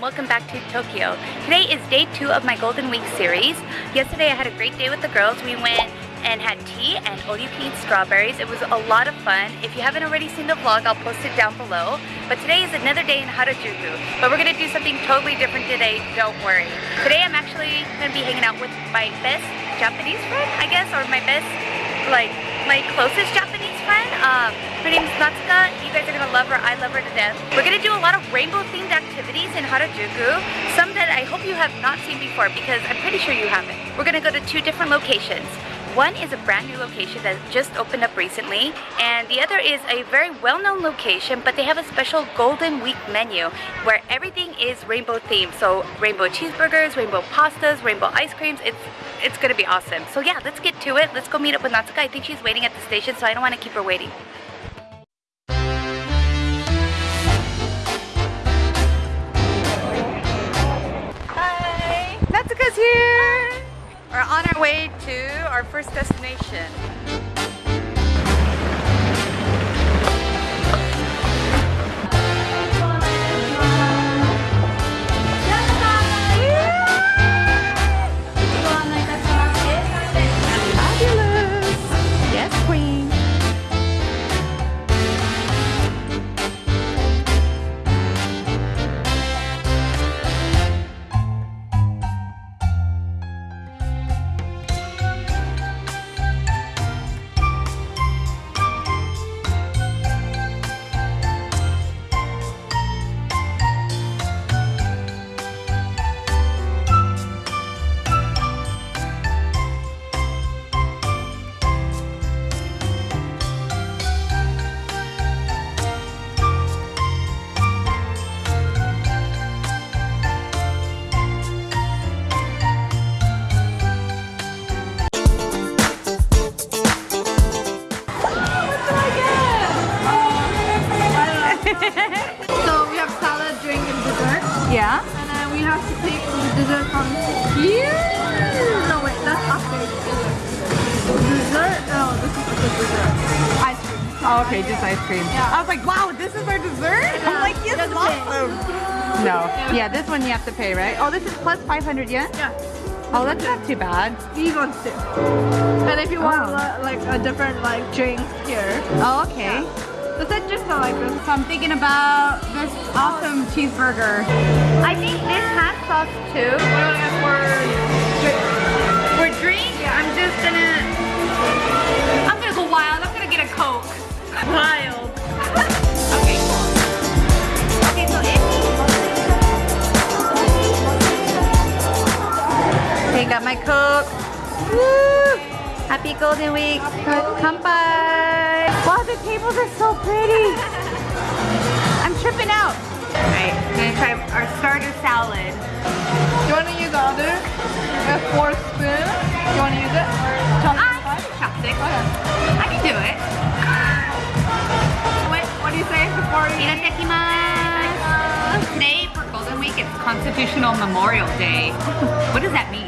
Tokyo. Today is day two of my Golden Week series. Yesterday I had a great day with the girls. We went and had tea and all-you-can-eat strawberries. It was a lot of fun. If you haven't already seen the vlog, I'll post it down below. But today is another day in Harajuku. But we're gonna do something totally different today, don't worry. Today I'm actually gonna be hanging out with my best Japanese friend, I guess, or my best, like, my closest Japanese friend. Um, her name's Natsuka. You guys are gonna love her. I love her to death. We're gonna do a lot of rainbow-themed activities in Harajuku. Some that I hope you have not seen before because I'm pretty sure you haven't. We're gonna go to two different locations. One is a brand new location that just opened up recently, and the other is a very well-known location, but they have a special Golden Week menu where everything is rainbow themed. So rainbow cheeseburgers, rainbow pastas, rainbow ice creams. It's it's gonna be awesome. So yeah, let's get to it. Let's go meet up with Natsuka. I think she's waiting at the station, so I don't want to keep her waiting. Hi! Natsuka's here! We're on our way to our first destination. The dessert from here. No, wait, that's after dessert. No, this is the dessert. Ice cream. Oh, okay, just ice cream. Yeah. I was like, wow, this is our dessert? I'm like, yes, You it's have to pay. awesome. No. Yeah, this one you have to pay, right? Oh, this is plus 500 yen? Yeah, Oh, that's not too bad. these ones too. And if you want Oh. like a different like drink here, Oh, okay. The just not like this. So I'm thinking about this awesome cheeseburger. I think this has sauce too. For drink. For drink, I'm just gonna, I'm gonna go wild. I'm gonna get a Coke. Wild. Okay. Okay, so if Okay, got my Coke. Woo! Happy Golden Week. Kampai. Wow, the tables are so pretty. I'm tripping out. Alright, gonna try our starter salad. You want to use other? A fork spoon. Do you want to use it? Or Ah, chopstick. I can do it. What, what do you say before you? Itadakimasu. Today for Golden Week, it's Constitutional Memorial Day. What does that mean?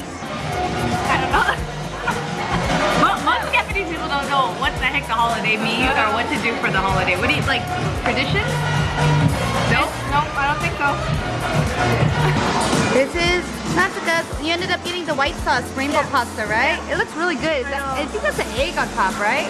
I don't know. Holiday means or what to do for the holiday. What do you, like, tradition? No? Nope, I don't think so. This is Natsuka. You ended up getting the white sauce rainbow pasta, right? It looks really good. That, I think that's an egg on top, right?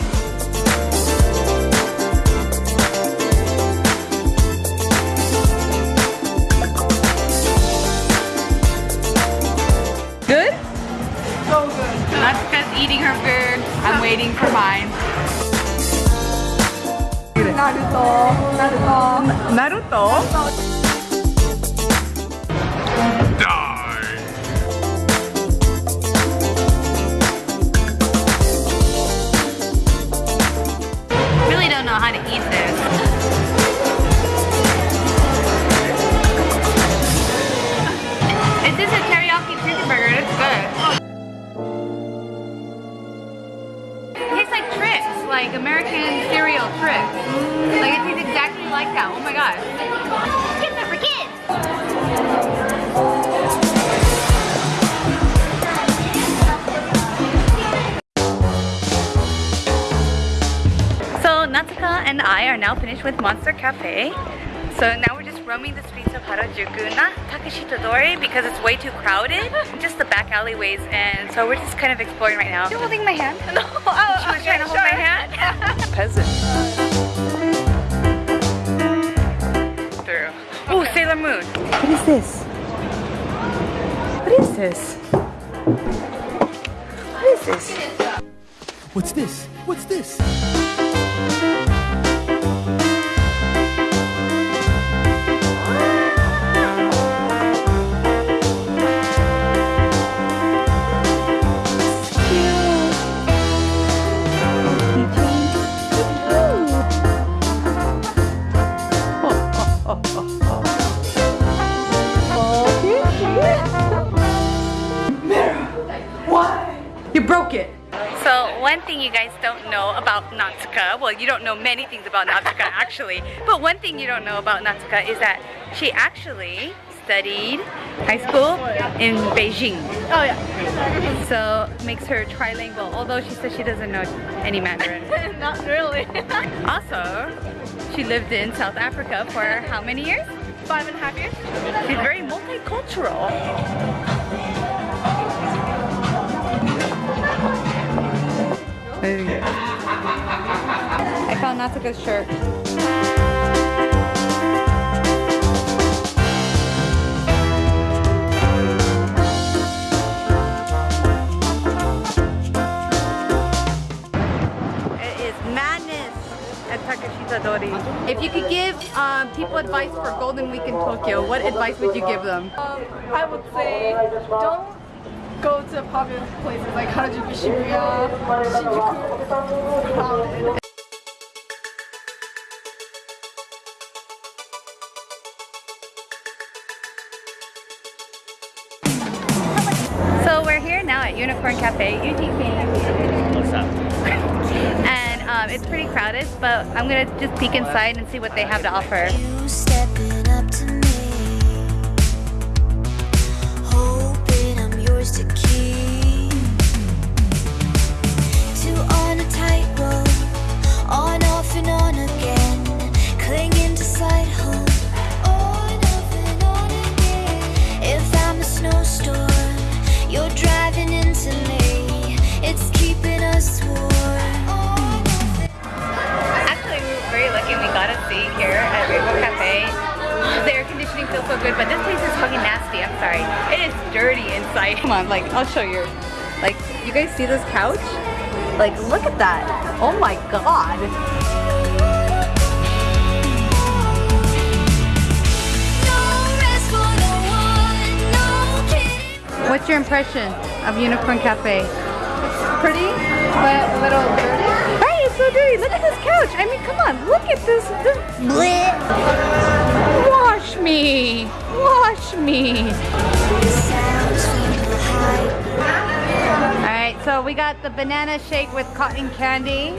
Naruto. Naruto. Naruto? Really don't know how to eat this. It is a teriyaki chicken burger. It's good. It tastes like Trix, like American cereal Trix. Like it tastes exactly like that. Oh my god. Trix are for kids. So Natsuka and I are now finished with Monster Cafe. So now we're just roaming the streets of Harajuku, not Takeshita-dori because it's way too crowded, just the back alleyways, and so we're just kind of exploring right now. You holding my hand? No, oh, She was trying to hold my hand. Peasant. Through. Oh, Sailor Moon. What is this? What is this? What is this? What's this? What's this? Natsuka, well you don't know many things about Natsuka actually, but one thing you don't know about Natsuka is that she actually studied high school in Beijing. Oh yeah. So makes her trilingual, although she says she doesn't know any Mandarin. Not really. Also, she lived in South Africa for how many years? Five and a half years. She's very multicultural. I found Natsuka's shirt. It is madness at Takeshita Dori. If you could give um, people advice for Golden Week in Tokyo, what advice would you give them? Um, I would say don't go to popular places like Harajuku, Shibuya, Shinjuku. Crowded. At Unicorn Cafe. Eugene came What's up? and um, it's pretty crowded, but I'm gonna just peek inside and see what they have to offer. Actually, we were very lucky we got a seat here at Rainbow Cafe. The air conditioning feels so good, but this place is fucking nasty. I'm sorry. It is dirty inside. Come on, like, I'll show you. Like, you guys see this couch? Like, look at that. Oh my god. What's your impression of Unicorn Cafe? Pretty, but a little dirty. Right, it's so dirty. Look at this couch. I mean, come on. Look at this. this. Wash me. Wash me. Sounds from behind. All right, so we got the banana shake with cotton candy.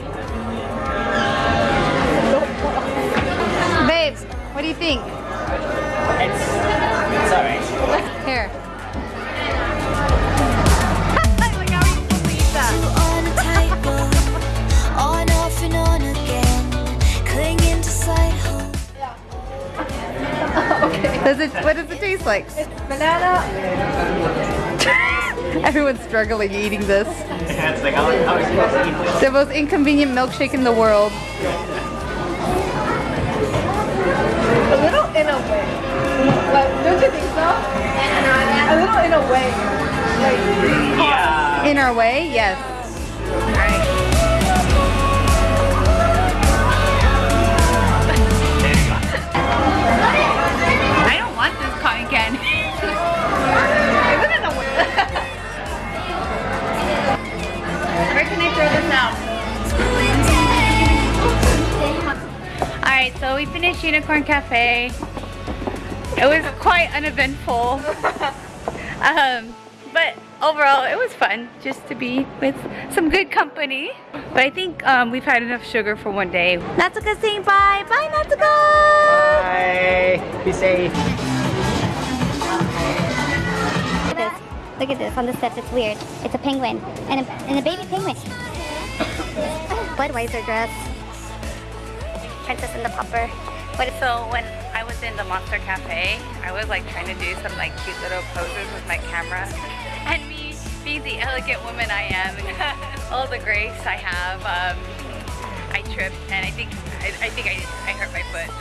Babes, what do you think? It's, it's alright. Here. Does it, what does it taste like? Banana. Everyone's struggling eating this. it's like, how, how are you supposed to eat this? The most inconvenient milkshake in the world. A little in a way. Like, don't you think so? A little in a way. Like, Yeah. In our way, yes. Unicorn Cafe. It was quite uneventful. um, but overall, it was fun just to be with some good company. But I think um, we've had enough sugar for one day. Natsuka saying bye. Bye, Natsuka! Bye. Be safe. Look at this. Look at this on the steps. It's weird. It's a penguin and a, and a baby penguin. Budweiser dress. Princess and the Popper. But so when I was in the Monster Cafe, I was like trying to do some like cute little poses with my camera. And me, being the elegant woman I am, all the grace I have, um, I tripped and I think I, I think I, I hurt my foot.